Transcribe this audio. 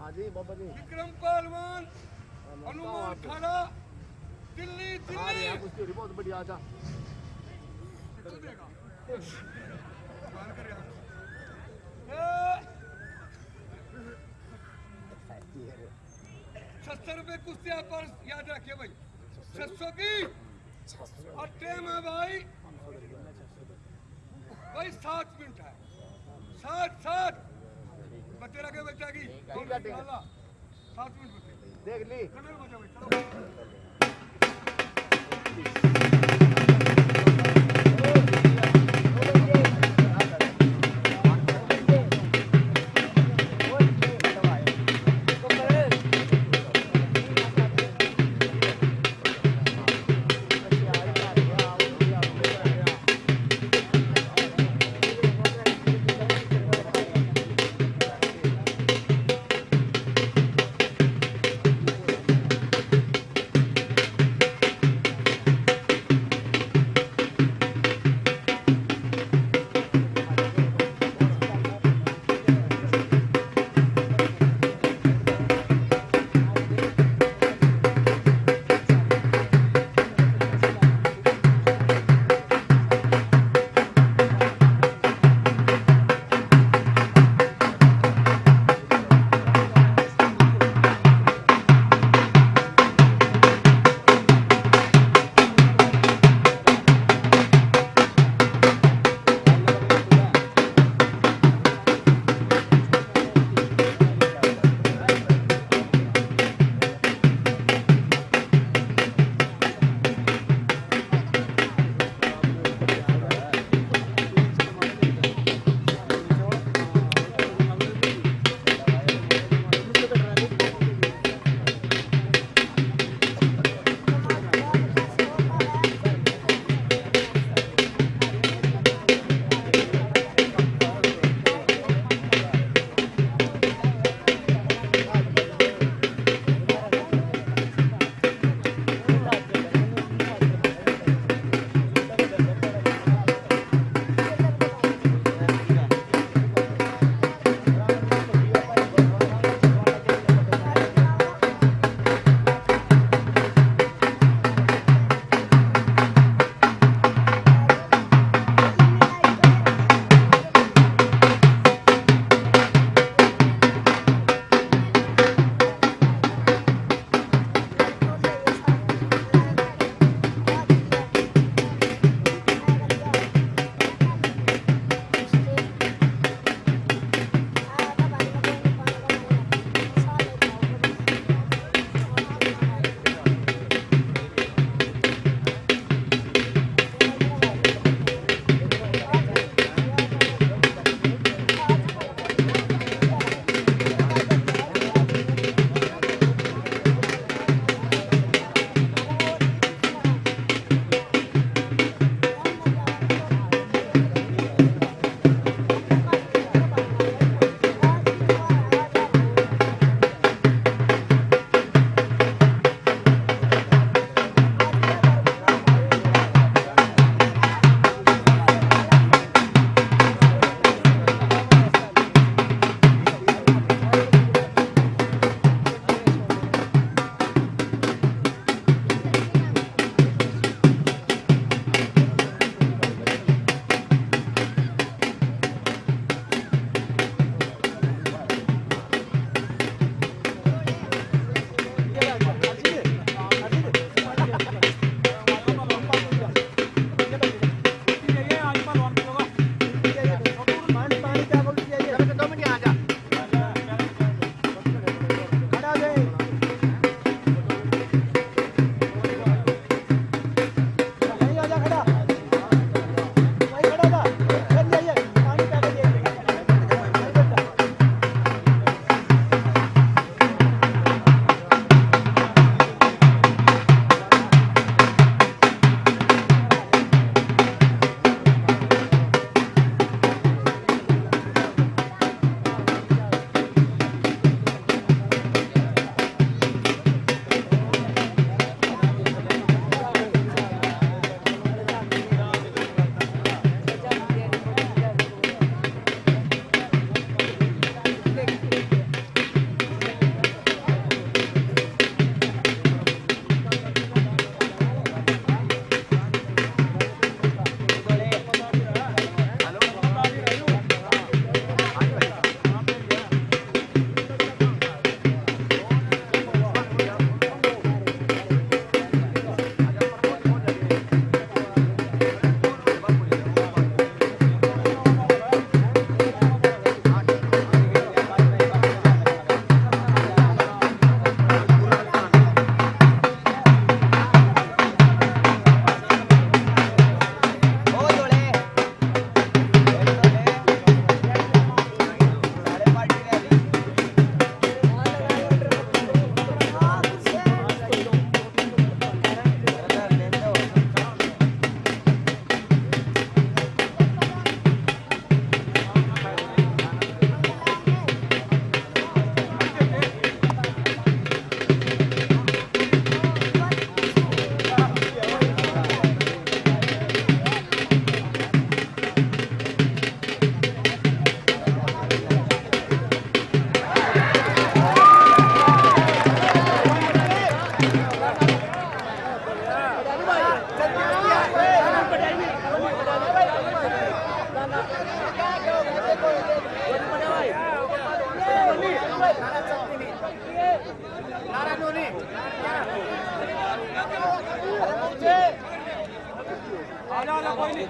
हाँ जी बाबा जी। विक्रम पहलवान हाँ, अनुमान खड़ा दिल्ली दिल्ली। हाँ, उसकी रिपोर्ट बढ़िया था सत्तर रुपए कुश्तिया पर याद रखिए भाई। छह सौ की। और टेम है भाई। भाई सात मिनट है। सात सात बच्चे रखे बच्चा की। सात मिनट देख ली। Allora, poi lì.